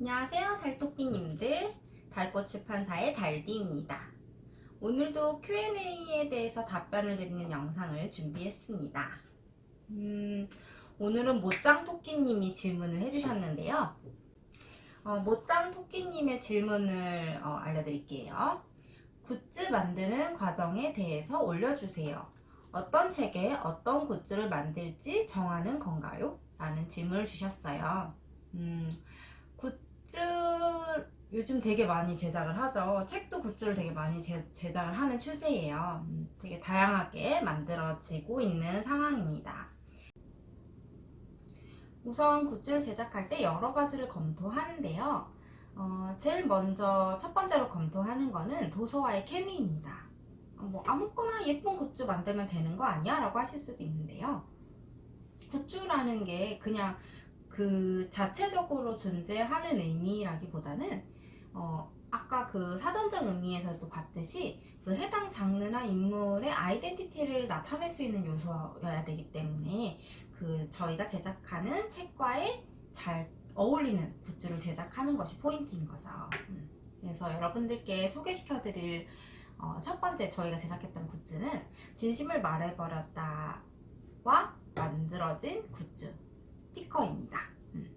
안녕하세요 달토끼님들. 달꽃출판사의 달디입니다. 오늘도 Q&A에 대해서 답변을 드리는 영상을 준비했습니다. 음, 오늘은 못장토끼님이 질문을 해주셨는데요. 어, 못장토끼님의 질문을 어, 알려드릴게요. 굿즈 만드는 과정에 대해서 올려주세요. 어떤 책에 어떤 굿즈를 만들지 정하는 건가요? 라는 질문을 주셨어요. 음, 굿즈 요즘 되게 많이 제작을 하죠. 책도 굿즈를 되게 많이 제, 제작을 하는 추세예요. 음, 되게 다양하게 만들어지고 있는 상황입니다. 우선 굿즈를 제작할 때 여러 가지를 검토하는데요. 어, 제일 먼저 첫 번째로 검토하는 거는 도서와의 케미입니다. 어, 뭐 아무거나 예쁜 굿즈 만들면 되는 거 아니야? 라고 하실 수도 있는데요. 굿즈라는 게 그냥 그 자체적으로 존재하는 의미라기보다는 어, 아까 그 사전적 의미에서도 봤듯이 그 해당 장르나 인물의 아이덴티티를 나타낼 수 있는 요소여야 되기 때문에 그 저희가 제작하는 책과의 잘 어울리는 굿즈를 제작하는 것이 포인트인 거죠. 음. 그래서 여러분들께 소개시켜드릴 어, 첫 번째 저희가 제작했던 굿즈는 진심을 말해버렸다와 만들어진 굿즈 스티커입니다. 음.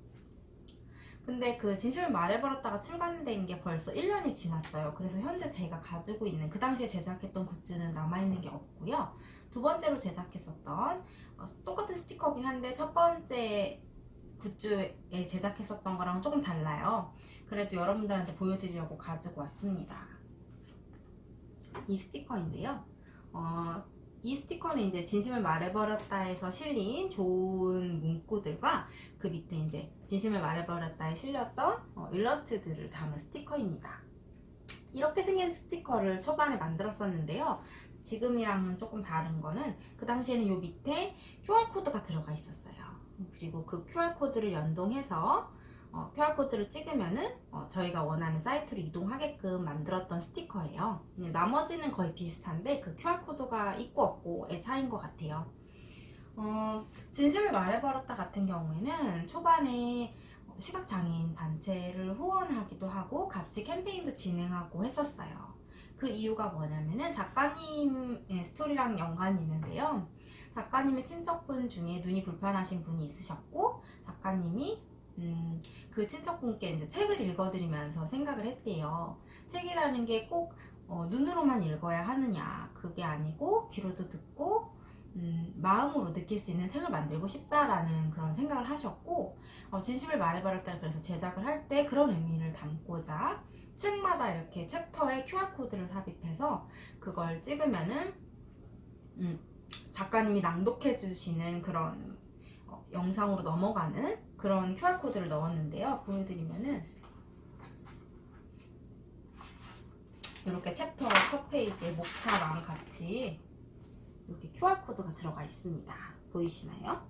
근데 그 진실을 말해버렸다가 출간된 게 벌써 1년이 지났어요. 그래서 현재 제가 가지고 있는 그 당시에 제작했던 굿즈는 남아있는 게 없고요. 두 번째로 제작했었던 어, 똑같은 스티커긴 한데 첫 번째 굿즈에 제작했었던 거랑 조금 달라요. 그래도 여러분들한테 보여드리려고 가지고 왔습니다. 이 스티커인데요. 어, 이 스티커는 이제 진심을 말해버렸다에서 실린 좋은 문구들과 그 밑에 이제 진심을 말해버렸다에 실렸던 어, 일러스트들을 담은 스티커입니다. 이렇게 생긴 스티커를 초반에 만들었었는데요. 지금이랑은 조금 다른 거는 그 당시에는 요 밑에 QR코드가 들어가 있었어요. 그리고 그 QR코드를 연동해서 어, QR코드를 찍으면은 어, 저희가 원하는 사이트로 이동하게끔 만들었던 스티커예요. 나머지는 거의 비슷한데 그 QR코드가 있고 없고의 차이인 것 같아요. 어, 진심을 말해버렸다 같은 경우에는 초반에 시각장애인 단체를 후원하기도 하고 같이 캠페인도 진행하고 했었어요. 그 이유가 뭐냐면은 작가님의 스토리랑 연관이 있는데요. 작가님의 친척분 중에 눈이 불편하신 분이 있으셨고 작가님이 음, 그 친척분께 이제 책을 읽어드리면서 생각을 했대요. 책이라는 게꼭 어, 눈으로만 읽어야 하느냐 그게 아니고 귀로도 듣고 음, 마음으로 느낄 수 있는 책을 만들고 싶다라는 그런 생각을 하셨고 어, 진심을 말해버렸다 그래서 제작을 할 때 그런 의미를 담고자 책마다 이렇게 챕터에 QR코드를 삽입해서 그걸 찍으면은 음, 작가님이 낭독해 주시는 그런 어, 영상으로 넘어가는 그런 QR코드를 넣었는데요. 보여드리면은 이렇게 챕터 첫 페이지에 목차랑 같이 이렇게 QR코드가 들어가 있습니다. 보이시나요?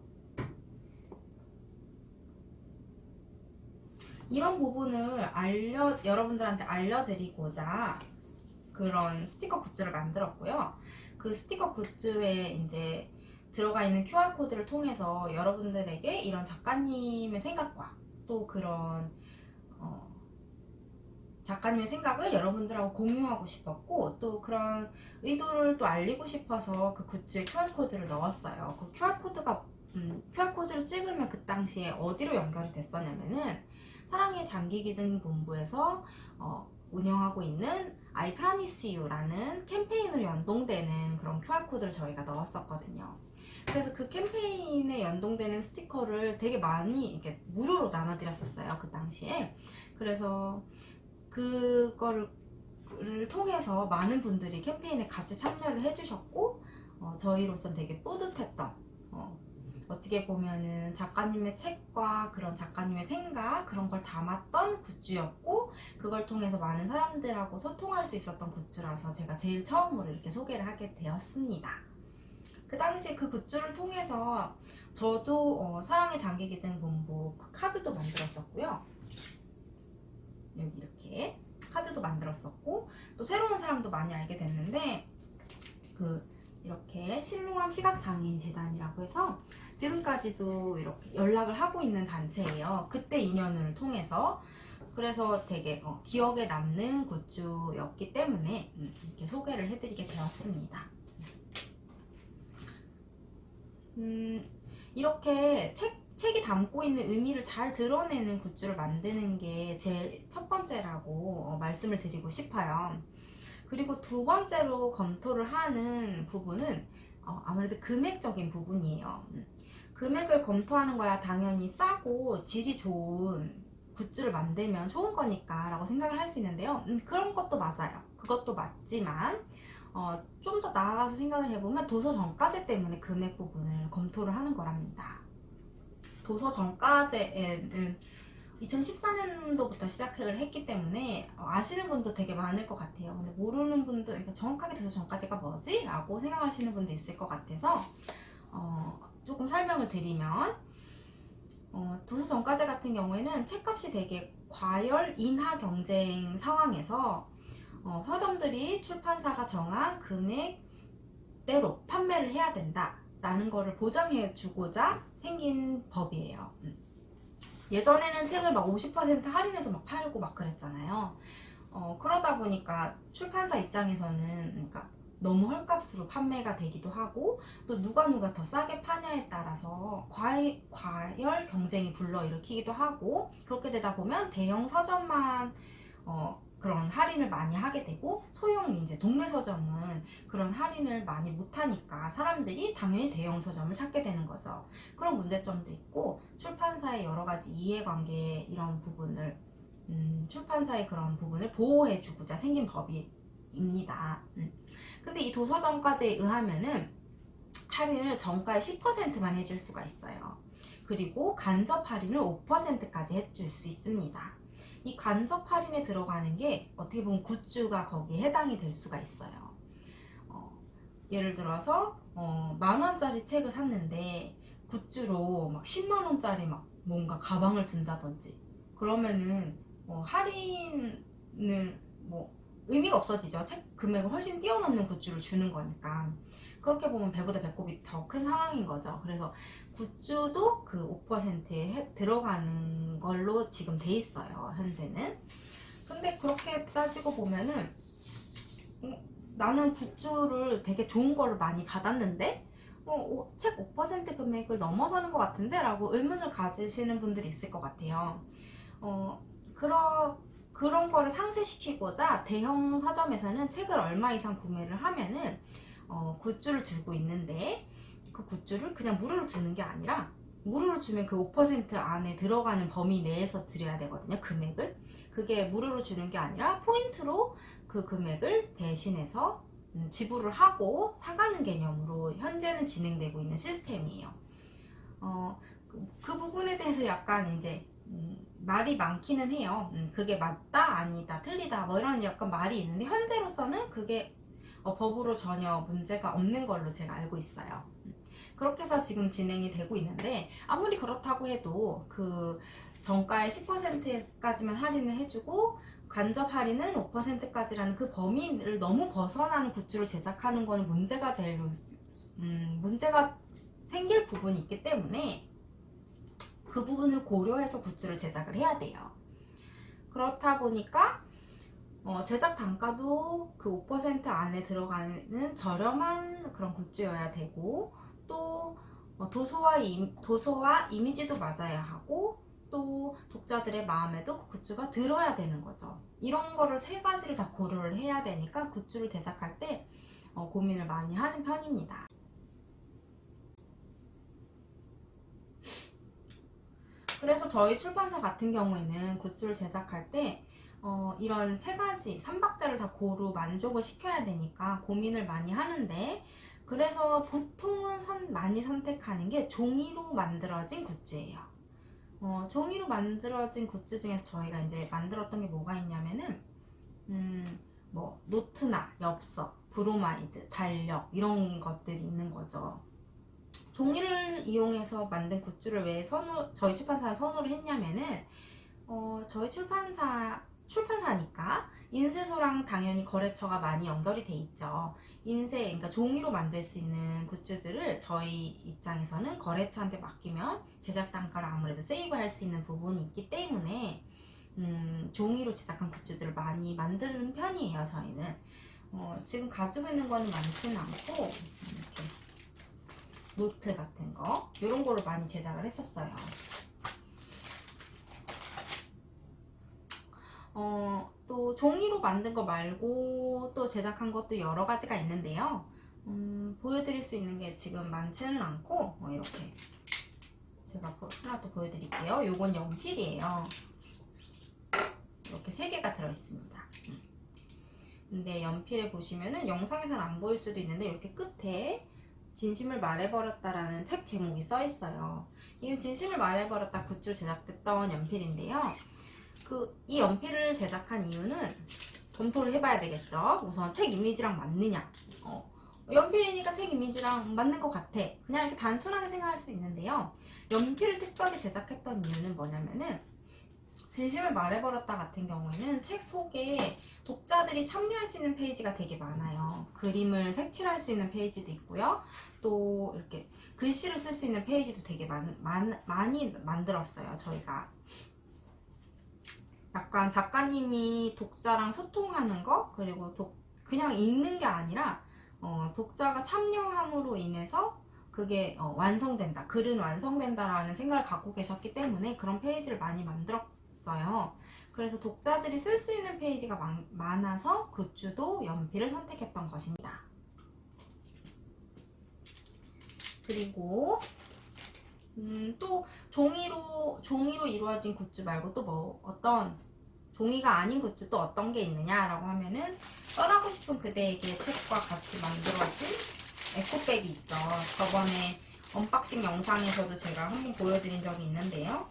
이런 부분을 알려 여러분들한테 알려드리고자 그런 스티커 굿즈를 만들었고요. 그 스티커 굿즈에 이제 들어가 있는 QR코드를 통해서 여러분들에게 이런 작가님의 생각과 또 그런 어, 작가님의 생각을 여러분들하고 공유하고 싶었고 또 그런 의도를 또 알리고 싶어서 그 굿즈에 QR코드를 넣었어요. 그 QR코드가 음, QR코드를 찍으면 그 당시에 어디로 연결이 됐었냐면은 사랑의 장기기증본부에서 어, 운영하고 있는 I promise you라는 캠페인으로 그런 QR코드를 저희가 넣었었거든요. 그래서 그 캠페인에 연동되는 스티커를 되게 많이 이렇게 무료로 나눠드렸었어요. 그 당시에. 그래서 그거를 통해서 많은 분들이 캠페인에 같이 참여를 해주셨고 어, 저희로선 되게 뿌듯했던 어, 어떻게 보면은 작가님의 책과 그런 작가님의 생각 그런 걸 담았던 굿즈였고 그걸 통해서 많은 사람들하고 소통할 수 있었던 굿즈라서 제가 제일 처음으로 이렇게 소개를 하게 되었습니다. 그 당시 그 굿즈를 통해서 저도 어, 사랑의 장기기증본부 그 카드도 만들었었고요. 여기 이렇게 카드도 만들었었고 또 새로운 사람도 많이 알게 됐는데 그 이렇게 신롱암 시각장애인 재단이라고 해서 지금까지도 이렇게 연락을 하고 있는 단체예요. 그때 인연을 통해서 그래서 되게 어, 기억에 남는 굿즈였기 때문에 음, 이렇게 소개를 해드리게 되었습니다. 음, 이렇게 책, 책이 담고 있는 의미를 잘 드러내는 굿즈를 만드는 게 제 첫 번째라고 어, 말씀을 드리고 싶어요. 그리고 두 번째로 검토를 하는 부분은 어, 아무래도 금액적인 부분이에요. 음, 금액을 검토하는 거야 당연히 싸고 질이 좋은 굿즈를 만들면 좋은 거니까 라고 생각을 할 수 있는데요. 음, 그런 것도 맞아요. 그것도 맞지만 어, 좀 더 나아가서 생각을 해보면 도서 정가제 때문에 금액 부분을 검토를 하는 거랍니다. 도서 정가제에는 2014년도부터 시작을 했기 때문에 어, 아시는 분도 되게 많을 것 같아요. 근데 모르는 분도 그러니까 정확하게 도서 정가제가 뭐지? 라고 생각하시는 분도 있을 것 같아서 어, 조금 설명을 드리면 어, 도서 정가제 같은 경우에는 책값이 되게 과열 인하 경쟁 상황에서 어, 서점들이 출판사가 정한 금액대로 판매를 해야 된다 라는 거를 보장해 주고자 생긴 법이에요. 음. 예전에는 책을 막 50% 할인해서 막 팔고 막 그랬잖아요. 어, 그러다 보니까 출판사 입장에서는 그러니까 너무 헐값으로 판매가 되기도 하고 또 누가 누가 더 싸게 파냐에 따라서 과이, 과열 경쟁이 불러일으키기도 하고 그렇게 되다 보면 대형 서점만 어, 그런 할인을 많이 하게 되고 소형 이제 동네 서점은 그런 할인을 많이 못하니까 사람들이 당연히 대형 서점을 찾게 되는 거죠. 그런 문제점도 있고 출판사의 여러 가지 이해관계 이런 부분을 음, 출판사의 그런 부분을 보호해주고자 생긴 법입니다. 음. 근데 이 도서정가제에 의하면은 할인을 정가의 10%만 해줄 수가 있어요. 그리고 간접 할인을 5%까지 해줄 수 있습니다. 이 간접 할인에 들어가는 게 어떻게 보면 굿즈가 거기에 해당이 될 수가 있어요. 어, 예를 들어서 어, 만 원짜리 책을 샀는데 굿즈로 막 10만 원짜리 막 뭔가 가방을 준다든지 그러면은 어, 할인을 뭐 의미가 없어지죠. 책 금액을 훨씬 뛰어넘는 굿즈를 주는 거니까. 그렇게 보면 배보다 배꼽이 더 큰 상황인 거죠. 그래서 굿즈도 그 5%에 들어가는 걸로 지금 돼 있어요. 현재는. 근데 그렇게 따지고 보면은 어, 나는 굿즈를 되게 좋은 거를 많이 받았는데 어, 어, 책5% 금액을 넘어서는 것 같은데? 라고 의문을 가지시는 분들이 있을 것 같아요. 어, 그러, 그런 거를 상쇄시키고자 대형 서점에서는 책을 얼마 이상 구매를 하면은 어, 굿즈를 주고 있는데 그 굿즈를 그냥 무료로 주는 게 아니라 무료로 주면 그 5% 안에 들어가는 범위 내에서 드려야 되거든요 금액을. 그게 무료로 주는 게 아니라 포인트로 그 금액을 대신해서 음, 지불을 하고 사가는 개념으로 현재는 진행되고 있는 시스템이에요. 어, 그, 그 부분에 대해서 약간 이제 음, 말이 많기는 해요. 음, 그게 맞다 아니다 틀리다 뭐 이런 약간 말이 있는데 현재로서는 그게 어, 법으로 전혀 문제가 없는 걸로 제가 알고 있어요. 그렇게 해서 지금 진행이 되고 있는데 아무리 그렇다고 해도 그 정가의 10%까지만 할인을 해주고 간접 할인은 5%까지라는 그 범위를 너무 벗어나는 굿즈를 제작하는 건 문제가 될 음, 문제가 생길 부분이 있기 때문에 그 부분을 고려해서 굿즈를 제작을 해야 돼요. 그렇다 보니까 어, 제작 단가도 그 5% 안에 들어가는 저렴한 그런 굿즈여야 되고 또 어, 도서와, 이, 도서와 이미지도 맞아야 하고 또 독자들의 마음에도 그 굿즈가 들어야 되는 거죠. 이런 거를 세 가지를 다 고려를 해야 되니까 굿즈를 제작할 때 어, 고민을 많이 하는 편입니다. 그래서 저희 출판사 같은 경우에는 굿즈를 제작할 때 어, 이런 세 가지, 삼박자를 다 고루 만족을 시켜야 되니까 고민을 많이 하는데 그래서 보통은 선, 많이 선택하는 게 종이로 만들어진 굿즈예요. 어, 종이로 만들어진 굿즈 중에서 저희가 이제 만들었던 게 뭐가 있냐면은 음, 뭐 노트나 엽서, 브로마이드, 달력 이런 것들이 있는 거죠. 종이를 이용해서 만든 굿즈를 왜 선호, 저희 출판사는 선호를 했냐면은 어, 저희 출판사 출판사니까. 인쇄소랑 당연히 거래처가 많이 연결이 돼 있죠. 인쇄, 그러니까 종이로 만들 수 있는 굿즈들을 저희 입장에서는 거래처한테 맡기면 제작 단가를 아무래도 save할 수 있는 부분이 있기 때문에 음, 음, 종이로 제작한 굿즈들을 많이 만드는 편이에요 저희는. 어, 지금 가지고 있는 거는 많지는 않고 이렇게 노트 같은 거 이런 거를 많이 제작을 했었어요 어, 또 종이로 만든 거 말고 또 제작한 것도 여러 가지가 있는데요 음, 보여드릴 수 있는 게 지금 많지는 않고 어, 이렇게 제가 보- 하나 또 보여드릴게요 요건 연필이에요 이렇게 세 개가 들어있습니다 음. 근데 연필에 보시면은 영상에서는 안 보일 수도 있는데 이렇게 끝에 진심을 말해버렸다라는 책 제목이 써 있어요. 이건 진심을 말해버렸다 굿즈로 제작됐던 연필인데요. 그 이 연필을 제작한 이유는 검토를 해봐야 되겠죠. 우선 책 이미지랑 맞느냐. 어, 연필이니까 책 이미지랑 맞는 것 같아. 그냥 이렇게 단순하게 생각할 수 있는데요. 연필을 특별히 제작했던 이유는 뭐냐면은 진심을 말해버렸다 같은 경우에는 책 속에 독자들이 참여할 수 있는 페이지가 되게 많아요. 그림을 색칠할 수 있는 페이지도 있고요. 또 이렇게 글씨를 쓸 수 있는 페이지도 되게 많, 많, 많이 만들었어요. 저희가. 약간 작가님이 독자랑 소통하는 거 그리고 독, 그냥 읽는 게 아니라 어, 독자가 참여함으로 인해서 그게 어, 완성된다. 글은 완성된다라는 생각을 갖고 계셨기 때문에 그런 페이지를 많이 만들었어요. 그래서 독자들이 쓸 수 있는 페이지가 많, 많아서 굿즈도 연필을 선택했던 것입니다. 그리고 음, 또 종이로 종이로 이루어진 굿즈 말고 또 뭐 어떤 종이가 아닌 굿즈 또 어떤 게 있느냐라고 하면은 떠나고 싶은 그대에게 책과 같이 만들어진 에코백이 있죠. 저번에 unboxing 영상에서도 제가 한번 보여드린 적이 있는데요.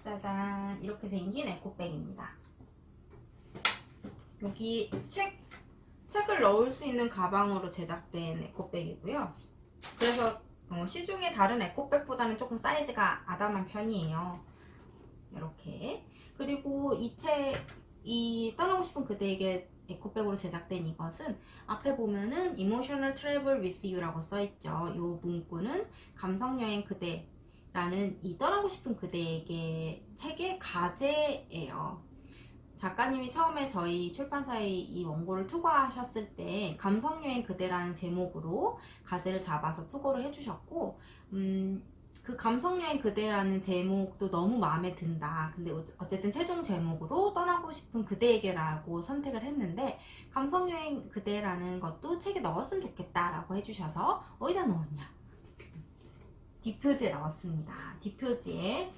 짜잔 이렇게 생긴 에코백입니다. 여기 책 책을 넣을 수 있는 가방으로 제작된 에코백이고요. 그래서 어, 시중의 다른 에코백보다는 조금 사이즈가 아담한 편이에요. 이렇게 그리고 이 책 이 떠나고 싶은 그대에게 에코백으로 제작된 이것은 앞에 보면은 Emotional Travel with You라고 써있죠. 이 문구는 감성여행 그대 라는 이 떠나고 싶은 그대에게 책의 가제예요. 작가님이 처음에 저희 출판사에 이 원고를 투고하셨을 때 감성여행 그대라는 제목으로 가제를 잡아서 투고를 해주셨고 음, 그 감성여행 그대라는 제목도 너무 마음에 든다. 근데 어쨌든 최종 제목으로 떠나고 싶은 그대에게라고 선택을 했는데 감성여행 그대라는 것도 책에 넣었으면 좋겠다 라고 해주셔서 어디다 넣었냐? 뒷표지에 넣었습니다. 뒷표지에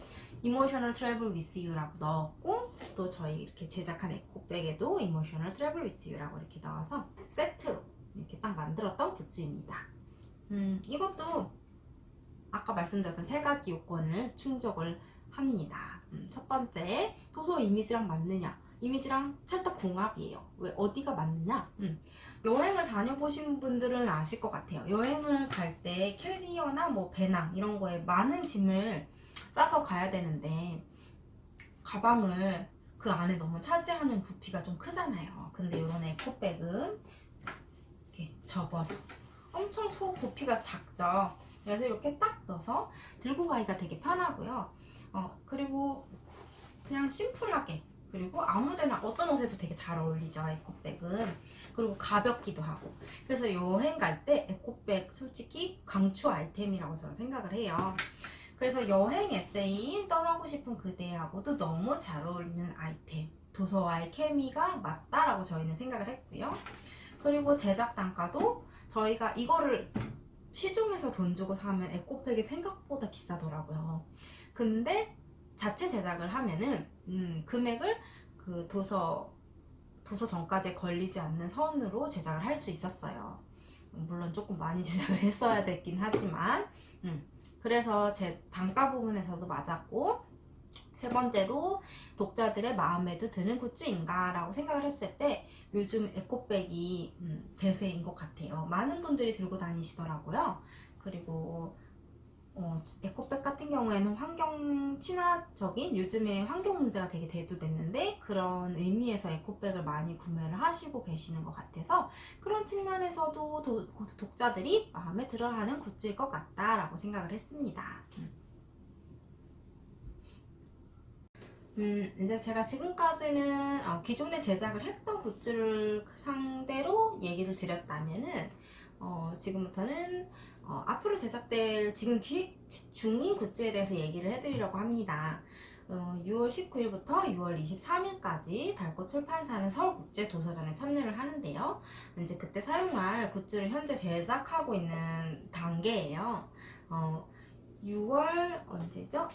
Emotional Travel with You라고 넣었고 또 저희 이렇게 제작한 에코백에도 Emotional Travel with You라고 이렇게 넣어서 세트로 이렇게 딱 만들었던 굿즈입니다. 음, 이것도 아까 말씀드렸던 세 가지 요건을 충족을 합니다. 음, 첫 번째, 도서 이미지랑 맞느냐? 이미지랑 찰떡 궁합이에요. 왜 어디가 맞느냐? 음, 여행을 다녀보신 분들은 아실 것 같아요. 여행을 갈 때 캐리어나 뭐 배낭 이런 거에 많은 짐을 싸서 가야 되는데 가방을 그 안에 너무 차지하는 부피가 좀 크잖아요. 근데 이런 에코백은 이렇게 접어서 엄청 소 부피가 작죠. 그래서 이렇게 딱 넣어서 들고 가기가 되게 편하고요. 어, 그리고 그냥 심플하게 그리고 아무데나 어떤 옷에도 되게 잘 어울리죠 에코백은 그리고 가볍기도 하고 그래서 여행 갈 때 에코백 솔직히 강추 아이템이라고 저는 생각을 해요 그래서 여행 에세이인 떠나고 싶은 그대하고도 너무 잘 어울리는 아이템. 도서와의 케미가 맞다라고 저희는 생각을 했고요. 그리고 제작 단가도 저희가 이거를 시중에서 돈 주고 사면 에코백이 생각보다 비싸더라고요. 근데 자체 제작을 하면은 음, 금액을 그 도서 도서 정가제 걸리지 않는 선으로 제작을 할 수 있었어요. 물론 조금 많이 제작을 했어야 됐긴 하지만 음, 그래서 제 단가 부분에서도 맞았고 세 번째로 독자들의 마음에도 드는 굿즈인가 라고 생각을 했을 때 요즘 에코백이 음, 대세인 것 같아요. 많은 분들이 들고 다니시더라고요. 그리고 어, 에코백 같은 경우에는 환경 친화적인 요즘에 환경 문제가 되게 대두됐는데 그런 의미에서 에코백을 많이 구매를 하시고 계시는 것 같아서 그런 측면에서도 도- 독자들이 마음에 들어하는 굿즈일 것 같다라고 생각을 했습니다. 음, 이제 제가 지금까지는 어, 기존에 제작을 했던 굿즈를 상대로 얘기를 드렸다면은 어, 지금부터는 어, 앞으로 제작될 지금 기획 중인 굿즈에 대해서 얘기를 해드리려고 합니다. 어, 6월 19일부터 6월 23일까지 달꽃 출판사는 서울국제 도서전에 참여를 하는데요. 이제 그때 사용할 굿즈를 현재 제작하고 있는 단계예요. 어, 6월 언제죠?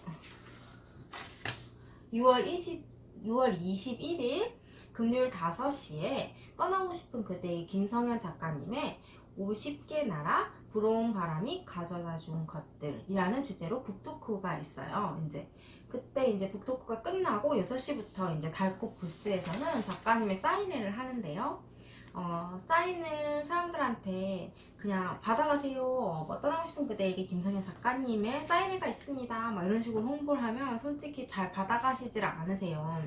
6월 20 6월 21일 금요일 5시에 떠나고 싶은 그대의 김성현 작가님의 50개 나라 부러운 바람이 가져다 준 것들이라는 주제로 북토크가 있어요. 이제 그때 이제 북토크가 끝나고 6시부터 이제 달꽃 부스에서는 작가님의 사인회를 하는데요. 어, 사인을 사람들한테 그냥 받아가세요. 어, 뭐 떠나고 싶은 그대에게 김성현 작가님의 사인회가 있습니다. 막 이런 식으로 홍보를 하면 솔직히 잘 받아가시질 않으세요.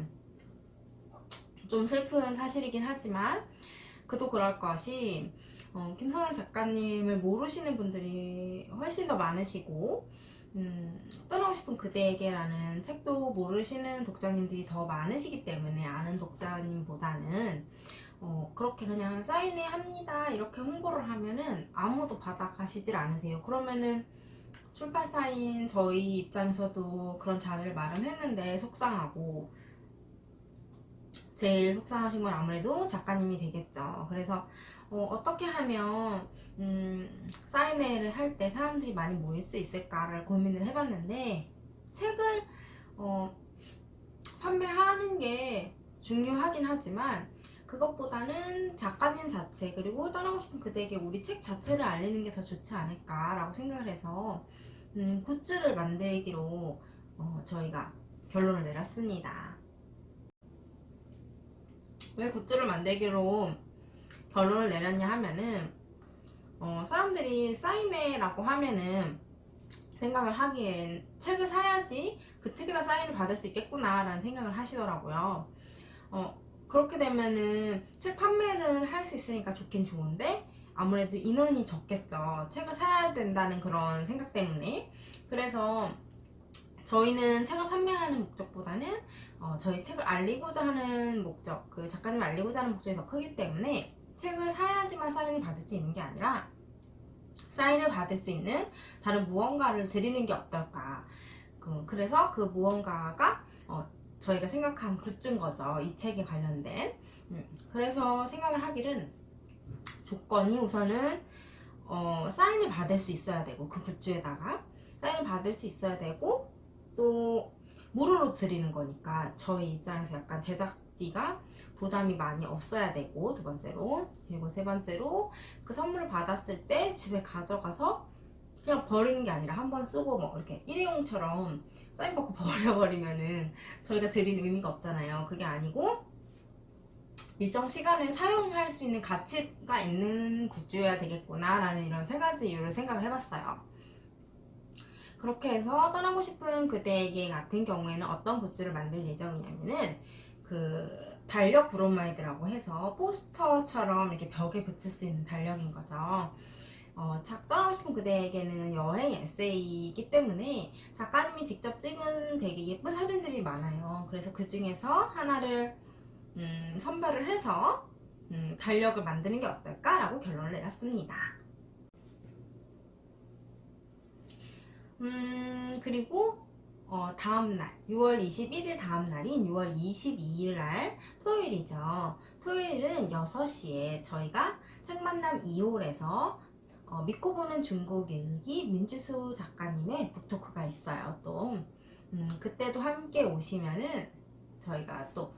좀 슬픈 사실이긴 하지만 그도 그럴 것이 어, 김성현 작가님을 모르시는 분들이 훨씬 더 많으시고 음, 떠나고 싶은 그대에게라는 책도 모르시는 독자님들이 더 많으시기 때문에 아는 독자님보다는 어, 그렇게 그냥 사인회 합니다. 이렇게 홍보를 하면은 아무도 받아가시질 않으세요. 그러면은 출판사인 저희 입장에서도 그런 자리를 마련했는데 속상하고 제일 속상하신 건 아무래도 작가님이 되겠죠. 그래서 어, 떻게 하면 음, 사인회를 할때 사람들이 많이 모일 수 있을까를 고민을 해봤는데 책을 어, 판매하는 게 중요하긴 하지만 그것보다는 작가님 자체 그리고 떠나고 싶은 그대에게 우리 책 자체를 알리는 게 더 좋지 않을까라고 생각을 해서 음, 굿즈를 만들기로 어, 저희가 결론을 내렸습니다. 왜 굿즈를 만들기로 결론을 내렸냐 하면은 어, 사람들이 사인회라고 하면은 생각을 하기엔 책을 사야지 그 책에다 사인을 받을 수 있겠구나 라는 생각을 하시더라고요. 어, 그렇게 되면은 책 판매를 할 수 있으니까 좋긴 좋은데 아무래도 인원이 적겠죠. 책을 사야 된다는 그런 생각 때문에. 그래서 저희는 책을 판매하는 목적보다는 어, 저희 책을 알리고자 하는 목적 그 작가님 알리고자 하는 목적이 더 크기 때문에 책을 사야지만 사인을 받을 수 있는 게 아니라 사인을 받을 수 있는 다른 무언가를 드리는 게 어떨까. 그, 그래서 그 무언가가 어, 저희가 생각한 굿즈인 거죠. 이 책에 관련된. 음, 그래서 생각을 하기는 조건이 우선은 어, 사인을 받을 수 있어야 되고 그 굿즈에다가 사인을 받을 수 있어야 되고 또 무료로 드리는 거니까 저희 입장에서 약간 제작 비가 부담이 많이 없어야 되고 두 번째로. 그리고 세 번째로 그 선물을 받았을 때 집에 가져가서 그냥 버리는 게 아니라 한 번 쓰고 뭐 이렇게 일회용처럼 사인 받고 버려버리면은 저희가 드린 의미가 없잖아요. 그게 아니고 일정 시간을 사용할 수 있는 가치가 있는 굿즈여야 되겠구나 라는 이런 세 가지 이유를 생각을 해봤어요. 그렇게 해서 떠나고 싶은 그대에게 같은 경우에는 어떤 굿즈를 만들 예정이냐면은 그 달력 브로마이드라고 해서 포스터처럼 이렇게 벽에 붙일 수 있는 달력인 거죠. 어, 작 떠나고 싶은 그대에게는 여행 에세이이기 때문에 작가님이 직접 찍은 되게 예쁜 사진들이 많아요. 그래서 그 중에서 하나를 음, 선별을 해서 음, 달력을 만드는 게 어떨까라고 결론을 내렸습니다. 음, 그리고 어, 다음날 6월 21일 다음날인 6월 22일 날 토요일이죠. 토요일은 6시에 저희가 책만남 2홀에서 어, 믿고 보는 중국 일기 민지수 작가님의 북토크가 있어요. 또 음, 그때도 함께 오시면은 저희가 또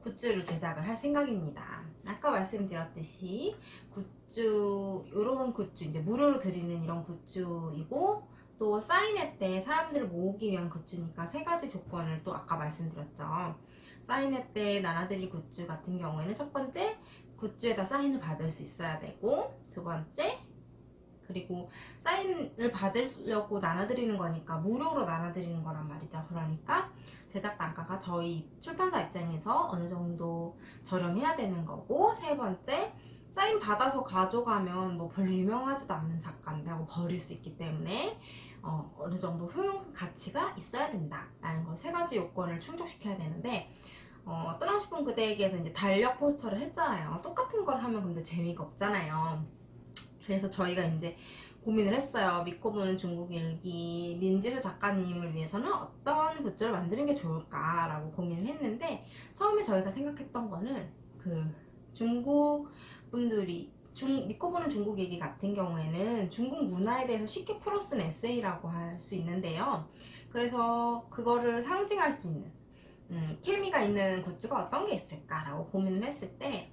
굿즈를 제작을 할 생각입니다. 아까 말씀드렸듯이 굿즈 이런 굿즈 이제 무료로 드리는 이런 굿즈이고 또 사인회 때 사람들을 모으기 위한 굿즈니까 세 가지 조건을 또 아까 말씀드렸죠. 사인회 때 나눠드릴 굿즈 같은 경우에는 첫 번째 굿즈에다 사인을 받을 수 있어야 되고 두 번째 그리고 사인을 받으려고 나눠드리는 거니까 무료로 나눠드리는 거란 말이죠. 그러니까 제작 단가가 저희 출판사 입장에서 어느 정도 저렴해야 되는 거고 세 번째 사인 받아서 가져가면 뭐 별로 유명하지도 않은 작가인데 하고 버릴 수 있기 때문에 어, 어느 정도 효용 가치가 있어야 된다라는 거세 가지 요건을 충족시켜야 되는데 어, 떠나고 싶은 그대에게서 이제 달력 포스터를 했잖아요. 똑같은 걸 하면 근데 재미가 없잖아요. 그래서 저희가 이제 고민을 했어요. 믿고 보는 중국 일기 민지수 작가님을 위해서는 어떤 굿즈를 만드는 게 좋을까라고 고민을 했는데 처음에 저희가 생각했던 거는 그 중국 분들이 중, 믿고 보는 중국 얘기 같은 경우에는 중국 문화에 대해서 쉽게 풀어 쓴 에세이라고 할 수 있는데요. 그래서 그거를 상징할 수 있는 음, 케미가 있는 굿즈가 어떤 게 있을까라고 고민을 했을 때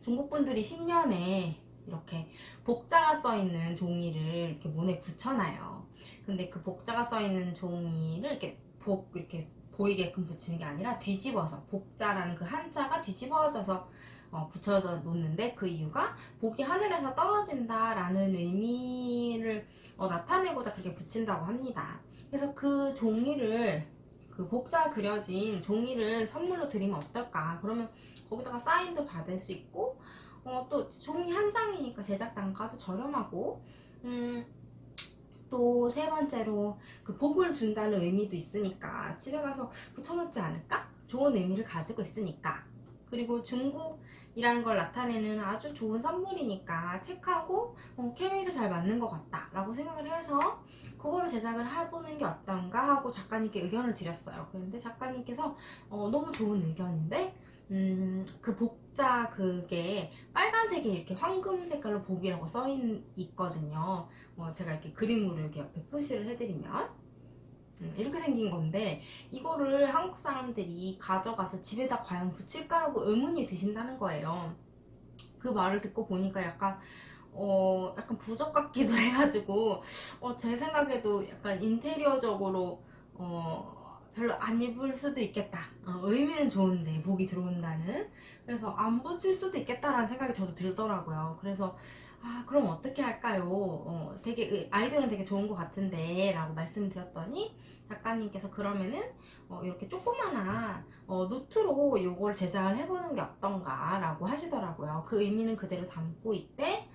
중국 분들이 신년에 이렇게 복자가 써 있는 종이를 이렇게 문에 붙여놔요. 근데 그 복자가 써 있는 종이를 이렇게 복 이렇게 보이게끔 붙이는 게 아니라 뒤집어서 복자라는 그 한자가 뒤집어져서 어, 붙여서 놓는데 그 이유가 복이 하늘에서 떨어진다라는 의미를 어, 나타내고자 그렇게 붙인다고 합니다. 그래서 그 종이를 그 복자 그려진 종이를 선물로 드리면 어떨까? 그러면 거기다가 사인도 받을 수 있고 어, 또 종이 한 장이니까 제작 단가도 저렴하고 음, 또 세 번째로 그 복을 준다는 의미도 있으니까 집에 가서 붙여놓지 않을까? 좋은 의미를 가지고 있으니까 그리고 중국이라는 걸 나타내는 아주 좋은 선물이니까 책하고 어, 케미도 잘 맞는 것 같다 라고 생각을 해서 그거를 제작을 해보는 게 어떤가 하고 작가님께 의견을 드렸어요 그런데 작가님께서 어, 너무 좋은 의견인데 음, 그 복자 그게 빨간색에 이렇게 황금 색깔로 복이라고 써 있거든요. 어, 제가 이렇게 그림으로 이렇게 옆에 표시를 해드리면 음, 이렇게 생긴 건데 이거를 한국 사람들이 가져가서 집에다 과연 붙일까라고 의문이 드신다는 거예요. 그 말을 듣고 보니까 약간 어 약간 부적 같기도 해가지고 어, 제 생각에도 약간 인테리어적으로 어 별로 안 입을 수도 있겠다. 어, 의미는 좋은데 복이 들어온다는. 그래서 안 붙일 수도 있겠다라는 생각이 저도 들더라고요. 그래서 아 그럼 어떻게 할까요? 어, 되게 의- 아이디어는 되게 좋은 것 같은데 라고 말씀드렸더니 작가님께서 그러면은 어, 이렇게 조그마한 어, 노트로 이걸 제작을 해보는 게 어떤가 라고 하시더라고요. 그 의미는 그대로 담고 있대.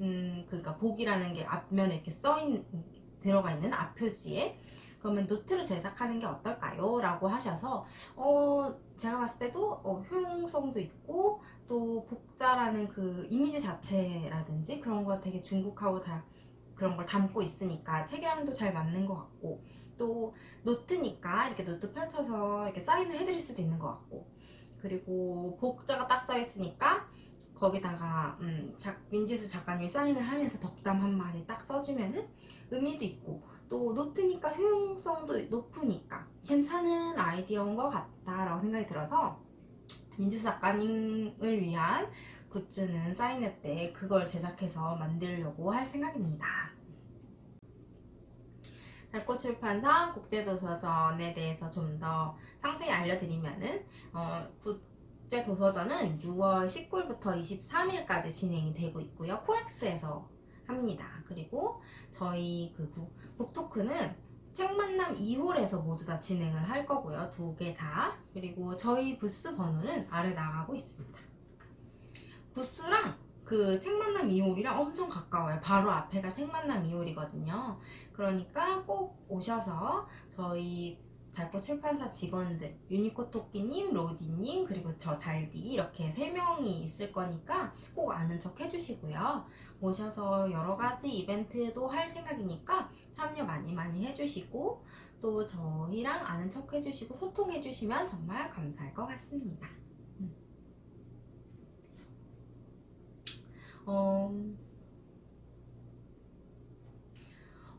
음, 그러니까 복이라는 게 앞면에 이렇게 써있는 들어가 있는 앞표지에 그러면 노트를 제작하는 게 어떨까요? 라고 하셔서 어 제가 봤을 때도 어, 효용성도 있고 또 복자라는 그 이미지 자체라든지 그런 거 되게 중국하고 다 그런 걸 담고 있으니까 책이랑도 잘 맞는 것 같고 또 노트니까 이렇게 노트 펼쳐서 이렇게 사인을 해드릴 수도 있는 것 같고 그리고 복자가 딱 써 있으니까 거기다가 음, 작, 민지수 작가님이 사인을 하면서 덕담 한마디 딱 써주면 은 의미도 있고 또 노트니까 효용성도 높으니까 괜찮은 아이디어인 것 같다라고 생각이 들어서 민주수 작가님을 위한 굿즈는 사인회 때 그걸 제작해서 만들려고 할 생각입니다. 달꽃 출판사 국제도서전에 대해서 좀 더 상세히 알려드리면 은 어, 국제 도서전은 6월 19일부터 23일까지 진행이 되고 있고요. 코엑스에서 합니다. 그리고 저희 그 북- 북토크는 책 만남 2홀에서 모두 다 진행을 할 거고요. 두 개 다. 그리고 저희 부스 번호는 아래 나가고 있습니다. 부스랑 그 책 만남 2홀이랑 엄청 가까워요. 바로 앞에가 책 만남 2홀이거든요. 그러니까 꼭 오셔서 저희 달꽃 출판사 직원들 유니코 토끼님, 로디님 그리고 저 달디 이렇게 세 명이 있을 거니까 꼭 아는 척 해주시고요. 오셔서 여러 가지 이벤트도 할 생각이니까 참여 많이 많이 해주시고 또 저희랑 아는 척 해주시고 소통해주시면 정말 감사할 것 같습니다. 음. 어,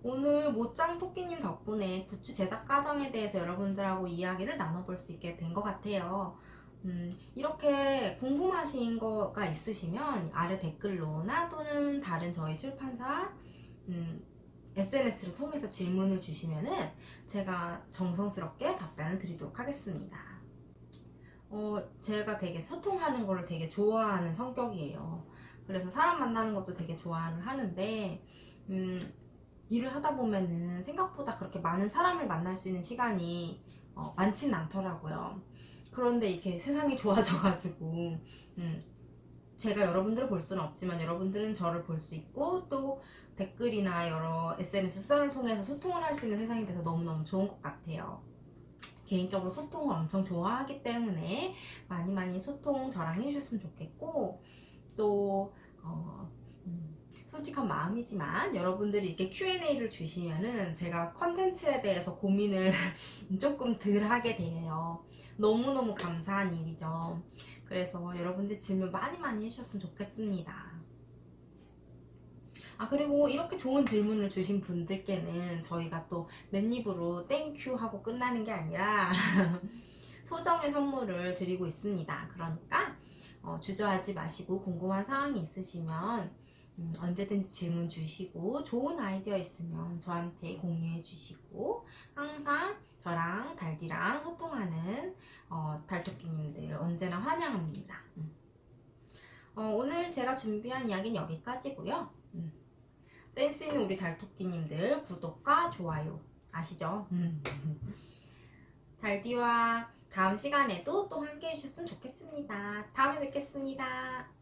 오늘 모짱 토끼님 덕분에 굿즈 제작 과정에 대해서 여러분들하고 이야기를 나눠볼 수 있게 된 것 같아요. 음, 이렇게 궁금하신 거가 있으시면 아래 댓글로나 또는 다른 저희 출판사 음, SNS를 통해서 질문을 주시면 은 제가 정성스럽게 답변을 드리도록 하겠습니다. 어, 제가 되게 소통하는 거를 되게 좋아하는 성격이에요. 그래서 사람 만나는 것도 되게 좋아를 하는데 음, 일을 하다 보면은 생각보다 그렇게 많은 사람을 만날 수 있는 시간이 어, 많지는 않더라고요. 그런데 이렇게 세상이 좋아져가지고 음, 제가 여러분들을 볼 수는 없지만 여러분들은 저를 볼 수 있고 또 댓글이나 여러 SNS 수단을 통해서 소통을 할 수 있는 세상이 돼서 너무너무 좋은 것 같아요. 개인적으로 소통을 엄청 좋아하기 때문에 많이 많이 소통 저랑 해주셨으면 좋겠고 또 어, 음, 솔직한 마음이지만 여러분들이 이렇게 Q&A를 주시면은 제가 컨텐츠에 대해서 고민을 조금 덜 하게 돼요. 너무너무 감사한 일이죠. 그래서 여러분들 질문 많이 많이 해주셨으면 좋겠습니다. 아 그리고 이렇게 좋은 질문을 주신 분들께는 저희가 또 맨입으로 thank you 하고 끝나는 게 아니라 소정의 선물을 드리고 있습니다. 그러니까 어, 주저하지 마시고 궁금한 사항이 있으시면 음, 언제든지 질문 주시고 좋은 아이디어 있으면 저한테 공유해 주시고 항상 저랑 달디랑 소통하는 어, 달토끼님들 언제나 환영합니다. 음. 어, 오늘 제가 준비한 이야기는 여기까지고요. 음. 센스 있는 우리 달토끼님들 구독과 좋아요 아시죠? 음. 달디와 다음 시간에도 또 함께 해주셨으면 좋겠습니다. 다음에 뵙겠습니다.